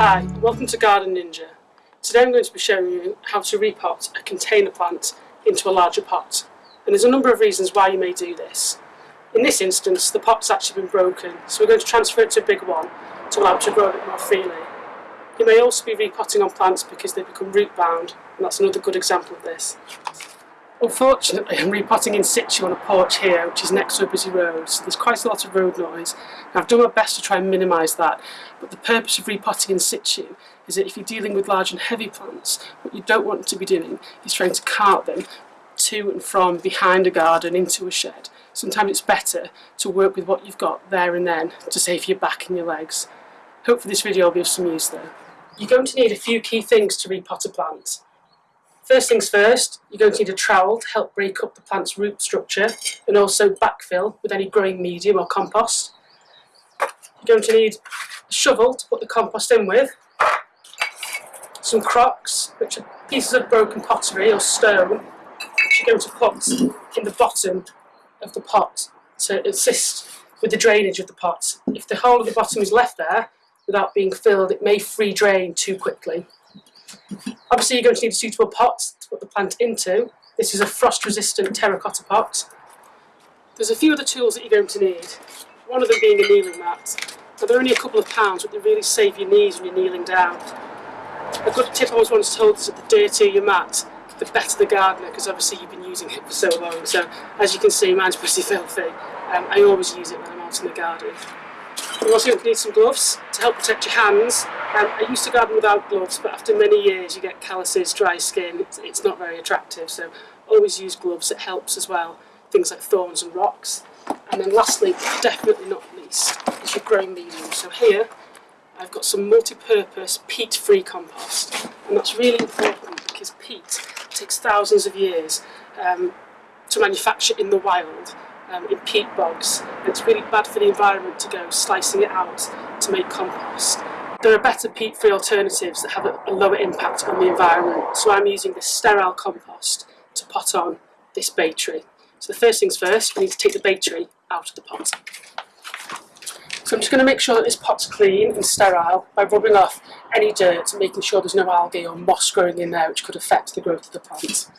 Hi, welcome to Garden Ninja. Today I'm going to be showing you how to repot a container plant into a larger pot. And there's a number of reasons why you may do this. In this instance, the pot's actually been broken, so we're going to transfer it to a big one to allow it to grow a bit more freely. You may also be repotting on plants because they become root bound, and that's another good example of this. Unfortunately, I'm repotting in situ on a porch here, which is next to a busy road, so there's quite a lot of road noise. And I've done my best to try and minimise that, but the purpose of repotting in situ is that if you're dealing with large and heavy plants, what you don't want to be doing is trying to cart them to and from behind a garden into a shed. Sometimes it's better to work with what you've got there and then to save your back and your legs. Hopefully this video will be of some use though. You're going to need a few key things to repot a plant. First things first, you're going to need a trowel to help break up the plant's root structure and also backfill with any growing medium or compost. You're going to need a shovel to put the compost in with, some crocks, which are pieces of broken pottery or stone, which you're going to put in the bottom of the pot to assist with the drainage of the pot. If the hole at the bottom is left there without being filled, it may free drain too quickly. Obviously you're going to need a suitable pot to put the plant into. This is a frost-resistant terracotta pot. There's a few other tools that you're going to need. One of them being a kneeling mat. Now they're only a couple of pounds, but they really save your knees when you're kneeling down. A good tip I was once told is that the dirtier your mat, the better the gardener, because obviously you've been using it for so long. So as you can see, mine's pretty filthy. Um, I always use it when I'm out in the garden. You're also need some gloves to help protect your hands. Um, I used to garden without gloves, but after many years you get calluses, dry skin, it's, it's not very attractive, so always use gloves, it helps as well. Things like thorns and rocks. And then lastly, definitely not least, is your growing medium. So here, I've got some multi-purpose peat-free compost, and that's really important because peat takes thousands of years um, to manufacture in the wild um, in peat bogs. It's really bad for the environment to go slicing it out to make compost. There are better peat-free alternatives that have a, lower impact on the environment, so I'm using this sterile compost to pot on this bay tree. So the first things first, we need to take the bay tree out of the pot. So I'm just going to make sure that this pot's clean and sterile by rubbing off any dirt and making sure there's no algae or moss growing in there which could affect the growth of the plant.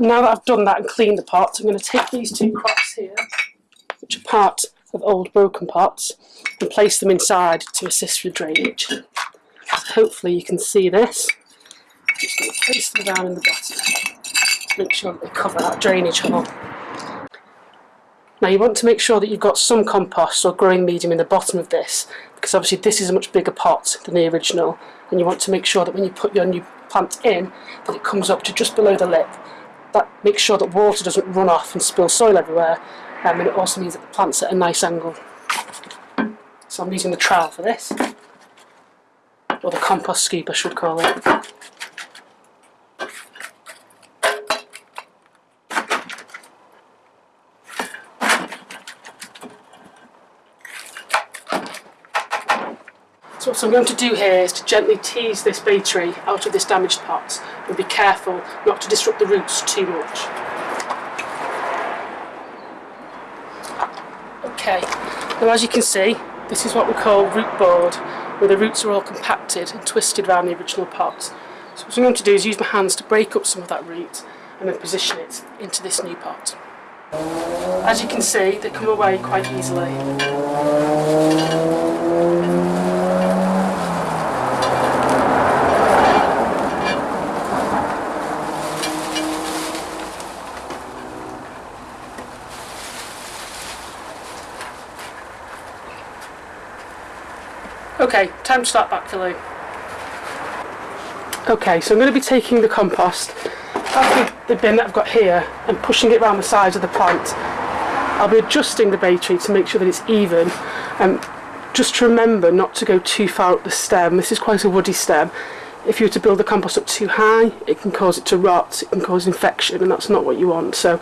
Now that I've done that and cleaned the pot, I'm going to take these two crocks here, which are part of old broken pots, and place them inside to assist with drainage. So hopefully you can see this. I'm just going to place them down in the bottom to make sure that they cover that drainage hole. Now you want to make sure that you've got some compost or growing medium in the bottom of this because obviously this is a much bigger pot than the original and you want to make sure that when you put your new plant in that it comes up to just below the lip that makes sure that water doesn't run off and spill soil everywhere um, and it also means that the plant's at a nice angle. So I'm using the trowel for this, or the compost scoop I should call it. So what I'm going to do here is to gently tease this bay tree out of this damaged pot and be careful not to disrupt the roots too much. Okay, now as you can see this is what we call root bound where the roots are all compacted and twisted around the original pot. So what I'm going to do is use my hands to break up some of that root and then position it into this new pot. As you can see they come away quite easily. Okay, time to start backfilling. Okay, so I'm going to be taking the compost out of the bin that I've got here and pushing it around the sides of the plant. I'll be adjusting the bay tree to make sure that it's even and just to remember not to go too far up the stem. This is quite a woody stem. If you were to build the compost up too high, it can cause it to rot, it can cause infection, and that's not what you want. So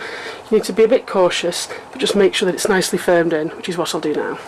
you need to be a bit cautious, but just make sure that it's nicely firmed in, which is what I'll do now.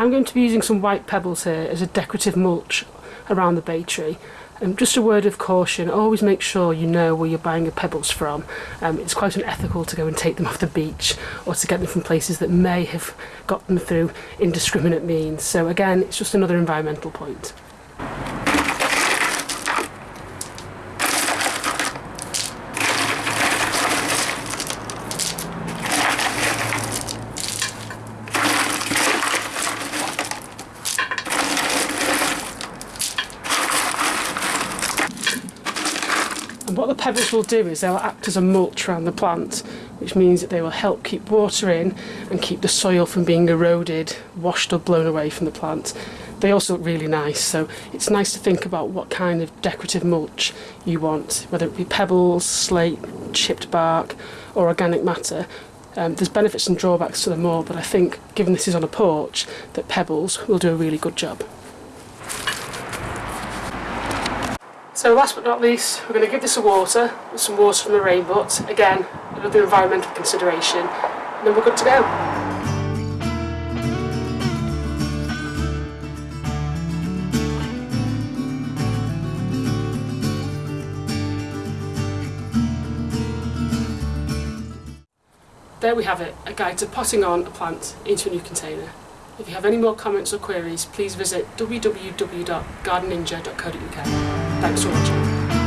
I'm going to be using some white pebbles here as a decorative mulch around the bay tree. Um, just a word of caution, always make sure you know where you're buying your pebbles from. Um, it's quite unethical to go and take them off the beach or to get them from places that may have got them through indiscriminate means. So again, it's just another environmental point. The pebbles will do is they'll act as a mulch around the plant, which means that they will help keep water in and keep the soil from being eroded, washed or blown away from the plant. They also look really nice, so it's nice to think about what kind of decorative mulch you want, whether it be pebbles, slate, chipped bark, or organic matter. Um, there's benefits and drawbacks to them all, but I think, given this is on a porch, that pebbles will do a really good job. So last but not least, we're going to give this a water with some water from the rain butt. Again, another environmental consideration. And then we're good to go. There we have it, a guide to potting on a plant into a new container. If you have any more comments or queries, please visit www.gardenninja.co.uk. Thanks for watching.